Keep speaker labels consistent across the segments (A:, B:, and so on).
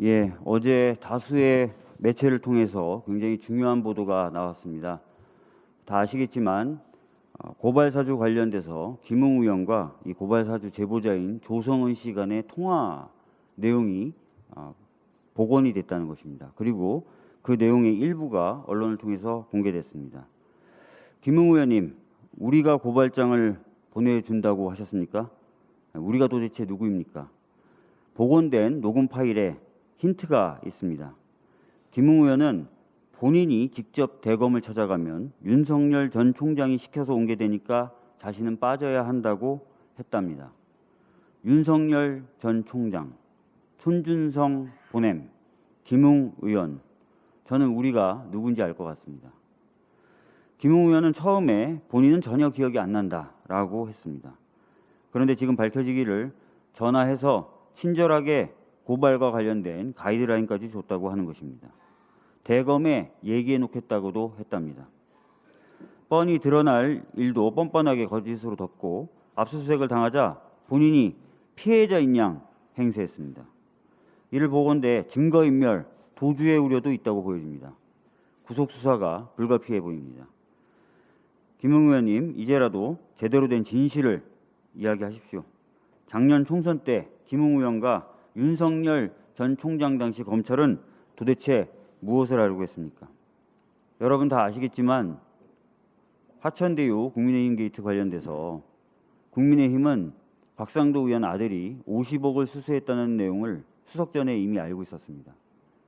A: 예, 어제 다수의 매체를 통해서 굉장히 중요한 보도가 나왔습니다. 다 아시겠지만 어, 고발사주 관련돼서 김웅 의원과 이 고발사주 제보자인 조성은 씨 간의 통화 내용이 어, 복원이 됐다는 것입니다. 그리고 그 내용의 일부가 언론을 통해서 공개됐습니다. 김웅 의원님, 우리가 고발장을 보내준다고 하셨습니까? 우리가 도대체 누구입니까? 복원된 녹음 파일에 힌트가 있습니다. 김웅 의원은 본인이 직접 대검을 찾아가면 윤석열 전 총장이 시켜서 온 게 되니까 자신은 빠져야 한다고 했답니다. 윤석열 전 총장, 손준성 보냄, 김웅 의원, 저는 우리가 누군지 알 것 같습니다. 김웅 의원은 처음에 본인은 전혀 기억이 안 난다라고 했습니다. 그런데 지금 밝혀지기를 전화해서 친절하게 고발과 관련된 가이드라인까지 줬다고 하는 것입니다. 대검에 얘기해 놓겠다고도 했답니다. 뻔히 드러날 일도 뻔뻔하게 거짓으로 덮고 압수수색을 당하자 본인이 피해자인 양 행세했습니다. 이를 보건대 증거인멸, 도주의 우려도 있다고 보여집니다. 구속 수사가 불가피해 보입니다. 김웅 의원님, 이제라도 제대로 된 진실을 이야기하십시오. 작년 총선 때 김웅 의원과 윤석열 전 총장 당시 검찰은 도대체 무엇을 하려고 했습니까? 여러분 다 아시겠지만 화천대유 국민의힘 게이트 관련돼서 국민의힘은 곽상도 의원 아들이 50억을 수수했다는 내용을 추석 전에 이미 알고 있었습니다.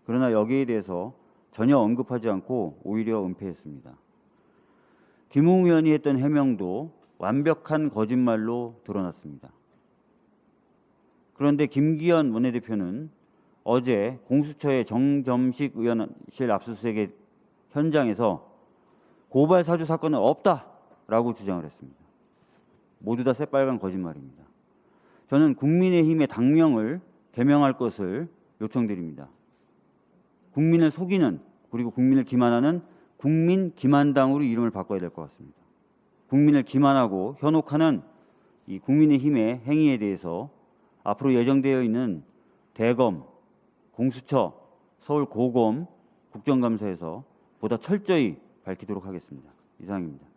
A: 그러나 여기에 대해서 전혀 언급하지 않고 오히려 은폐했습니다. 김웅 의원이 했던 해명도 완벽한 거짓말로 드러났습니다. 그런데 김기현 원내대표는 어제 공수처의 정점식 의원실 압수수색의 현장에서 고발 사주 사건은 없다라고 주장을 했습니다. 모두 다 새빨간 거짓말입니다. 저는 국민의힘의 당명을 개명할 것을 요청드립니다. 국민을 속이는 그리고 국민을 기만하는 국민 기만당으로 이름을 바꿔야 될 것 같습니다. 국민을 기만하고 현혹하는 이 국민의힘의 행위에 대해서 앞으로 예정되어 있는 대검, 공수처, 서울 고검 국정감사에서 보다 철저히 밝히도록 하겠습니다. 이상입니다.